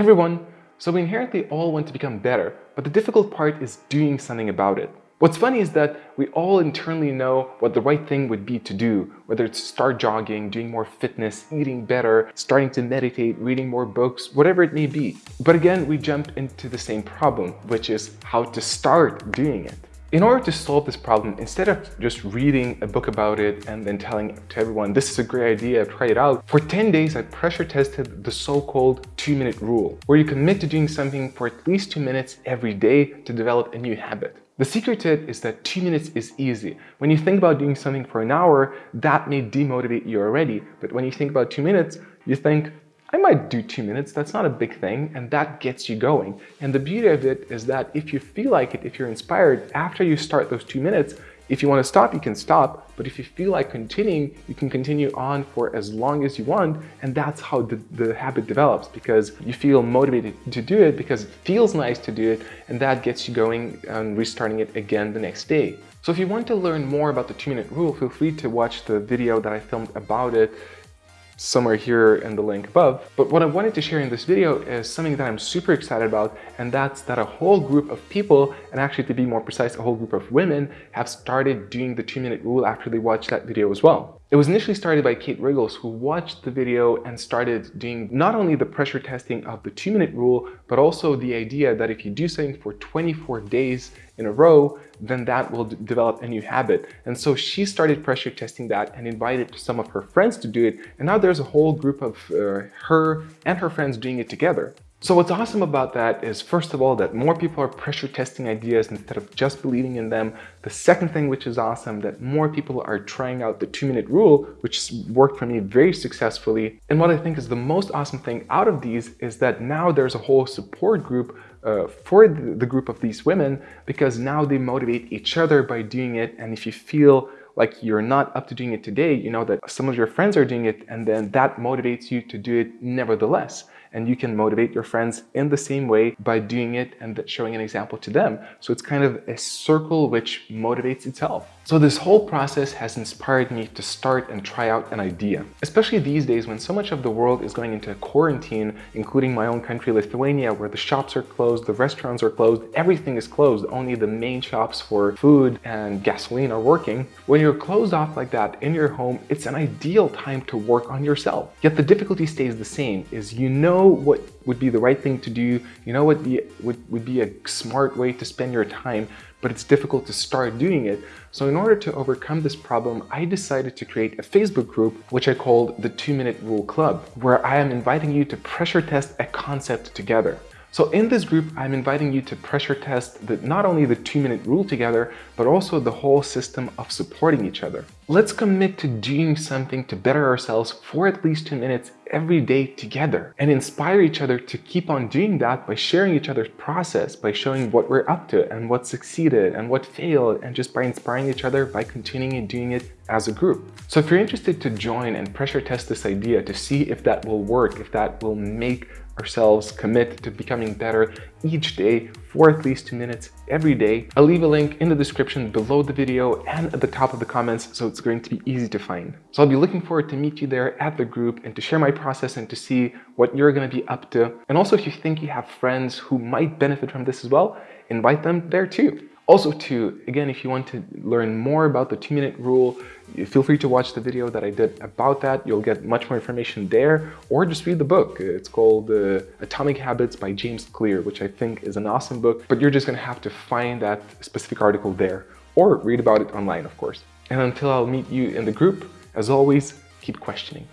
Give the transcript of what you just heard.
Everyone! So we inherently all want to become better, but the difficult part is doing something about it. What's funny is that we all internally know what the right thing would be to do, whether it's start jogging, doing more fitness, eating better, starting to meditate, reading more books, whatever it may be. But again, we jump into the same problem, which is how to start doing it. In order to solve this problem, instead of just reading a book about it and then telling to everyone, this is a great idea, try it out, for 10 days I pressure tested the so-called two minute rule, where you commit to doing something for at least two minutes every day to develop a new habit. The secret to it is that two minutes is easy. When you think about doing something for an hour, that may demotivate you already. But when you think about two minutes, you think, I might do two minutes, that's not a big thing, and that gets you going. And the beauty of it is that if you feel like it, if you're inspired, after you start those two minutes, if you want to stop, you can stop, but if you feel like continuing, you can continue on for as long as you want, and that's how the, the habit develops, because you feel motivated to do it, because it feels nice to do it, and that gets you going and restarting it again the next day. So if you want to learn more about the two-minute rule, feel free to watch the video that I filmed about it somewhere here in the link above. But what I wanted to share in this video is something that I'm super excited about, and that's that a whole group of people, and actually to be more precise, a whole group of women have started doing the two minute rule after they watched that video as well. It was initially started by Kate Riggles, who watched the video and started doing not only the pressure testing of the two minute rule, but also the idea that if you do something for 24 days in a row, then that will develop a new habit. And so she started pressure testing that and invited some of her friends to do it. And now there's a whole group of uh, her and her friends doing it together. So what's awesome about that is, first of all, that more people are pressure testing ideas instead of just believing in them. The second thing which is awesome, that more people are trying out the two minute rule, which worked for me very successfully. And what I think is the most awesome thing out of these is that now there's a whole support group uh, for the group of these women because now they motivate each other by doing it. And if you feel like you're not up to doing it today, you know that some of your friends are doing it and then that motivates you to do it nevertheless and you can motivate your friends in the same way by doing it and showing an example to them. So it's kind of a circle which motivates itself. So this whole process has inspired me to start and try out an idea, especially these days when so much of the world is going into quarantine, including my own country, Lithuania, where the shops are closed, the restaurants are closed, everything is closed. Only the main shops for food and gasoline are working. When you're closed off like that in your home, it's an ideal time to work on yourself. Yet the difficulty stays the same, is you know what would be the right thing to do, you know what would, would be a smart way to spend your time, but it's difficult to start doing it. So in order to overcome this problem, I decided to create a Facebook group, which I called the Two Minute Rule Club, where I am inviting you to pressure test a concept together. So in this group, I'm inviting you to pressure test the, not only the two minute rule together, but also the whole system of supporting each other. Let's commit to doing something to better ourselves for at least two minutes every day together and inspire each other to keep on doing that by sharing each other's process, by showing what we're up to and what succeeded and what failed, and just by inspiring each other by continuing and doing it as a group. So if you're interested to join and pressure test this idea to see if that will work, if that will make ourselves commit to becoming better each day for at least two minutes every day. I'll leave a link in the description below the video and at the top of the comments so it's going to be easy to find. So I'll be looking forward to meet you there at the group and to share my process and to see what you're going to be up to. And also if you think you have friends who might benefit from this as well, invite them there too. Also too, again, if you want to learn more about the two minute rule, feel free to watch the video that I did about that. You'll get much more information there or just read the book. It's called uh, Atomic Habits by James Clear, which I think is an awesome book, but you're just gonna have to find that specific article there or read about it online, of course. And until I'll meet you in the group, as always, keep questioning.